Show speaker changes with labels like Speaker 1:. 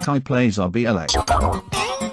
Speaker 1: Kai plays RBLX.